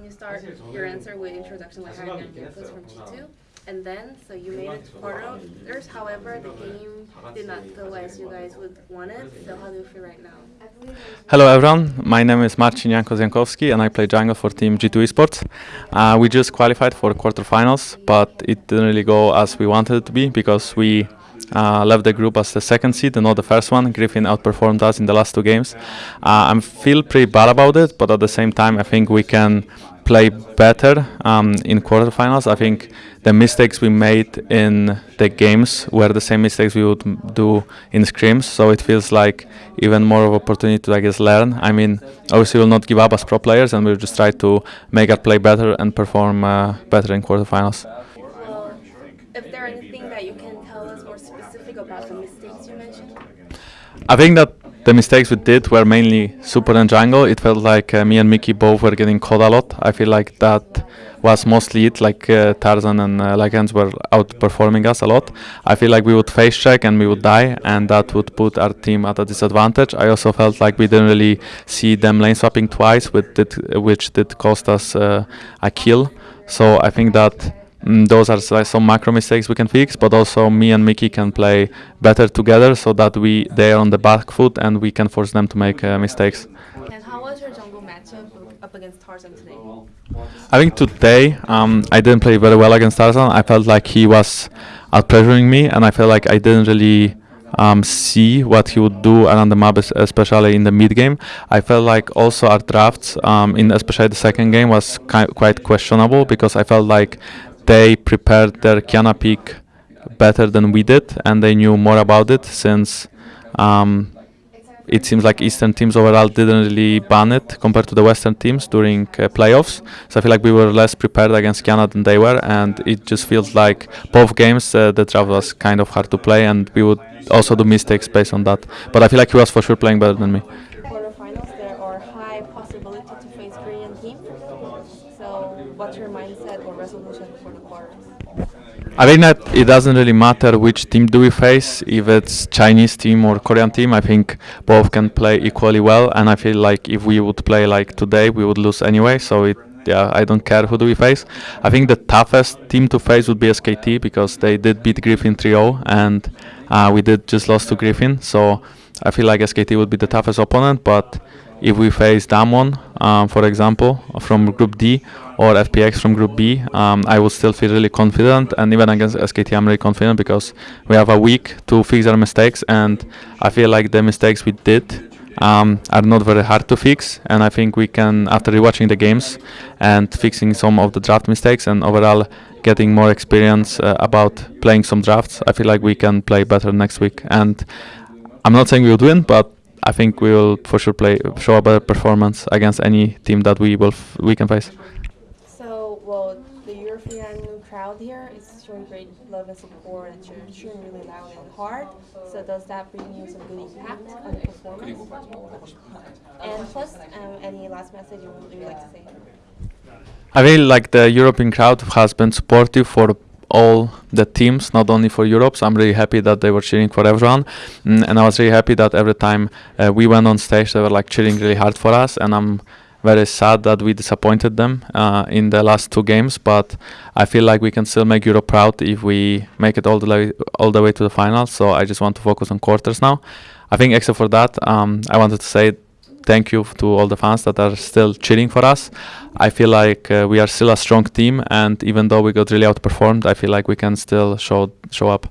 can you start your answer with introduction like how your inputs from G2? And then, so you made it to quarters, however, the game did not go as you guys would want it. So how do you feel right now? Hello everyone, my name is Marcin Janko and I play jungle for team G2 Esports. Uh, we just qualified for quarterfinals, but it didn't really go as we wanted it to be because we uh, left the group as the second seed and not the first one. Griffin outperformed us in the last two games. Uh, I feel pretty bad about it, but at the same time, I think we can play better um, in quarterfinals. I think the mistakes we made in the games were the same mistakes we would do in scrims. So it feels like even more of opportunity to, I guess, learn. I mean, obviously we'll not give up as pro players, and we'll just try to make our play better and perform uh, better in quarterfinals. If there anything that you can tell us more specific about the mistakes you mentioned? I think that the mistakes we did were mainly super and jungle. It felt like uh, me and Mikyx both were getting caught a lot. I feel like that was mostly it. Like uh, Tarzan and uh, Lehends were outperforming us a lot. I feel like we would face check and we would die, and that would put our team at a disadvantage. I also felt like we didn't really see them lane swapping twice, which did, which did cost us uh, a kill. So I think that Mm, those are some macro mistakes we can fix, but also me and Mikyx can play better together so that we they are on the back foot and we can force them to make uh, mistakes. And how was your jungle matchup up against Tarzan today? I think today um, I didn't play very well against Tarzan. I felt like he was out pressuring me, and I felt like I didn't really um, see what he would do around the map, especially in the mid game. I felt like also our drafts, um, in especially the second game, was quite questionable because I felt like they prepared their Qiyana pick better than we did, and they knew more about it since um, it seems like Eastern teams overall didn't really ban it compared to the Western teams during uh, playoffs. So I feel like we were less prepared against Qiyana than they were, and it just feels like both games uh, the draft was kind of hard to play, and we would also do mistakes based on that. But I feel like he was for sure playing better than me. Quarterfinals, there are high possibility to face Korean team. So what's your I think that it doesn't really matter which team do we face, if it's Chinese team or Korean team. I think both can play equally well, and I feel like if we would play like today, we would lose anyway. So it, yeah, I don't care who do we face. I think the toughest team to face would be SKT because they did beat Griffin 3-0, and uh, we did just lost to Griffin. So I feel like SKT would be the toughest opponent, but if we face Damwon, um, for example, from Group D or FPX from Group B, um, I would still feel really confident. And even against SKT, I'm really confident because we have a week to fix our mistakes. And I feel like the mistakes we did um, are not very hard to fix. And I think we can, after rewatching the games and fixing some of the draft mistakes and overall getting more experience uh, about playing some drafts, I feel like we can play better next week. And I'm not saying we would win, but I think we will for sure play show a better performance against any team that we will we can face. So, well, the European crowd here is showing great love and support, and you're cheering really loud and hard. So, does that bring you some good impact on the performance? And plus, um, any last message you would like to say? I really like the European crowd has been supportive for all the teams, not only for Europe. So I'm really happy that they were cheering for everyone, mm, and I was really happy that every time uh, we went on stage, they were like cheering really hard for us. And I'm very sad that we disappointed them uh, in the last two games. But I feel like we can still make Europe proud if we make it all the way all the way to the final. So I just want to focus on quarters now. I think except for that, um, I wanted to say thank you to all the fans that are still cheering for us. I feel like uh, we are still a strong team, and even though we got really outperformed, I feel like we can still show show up.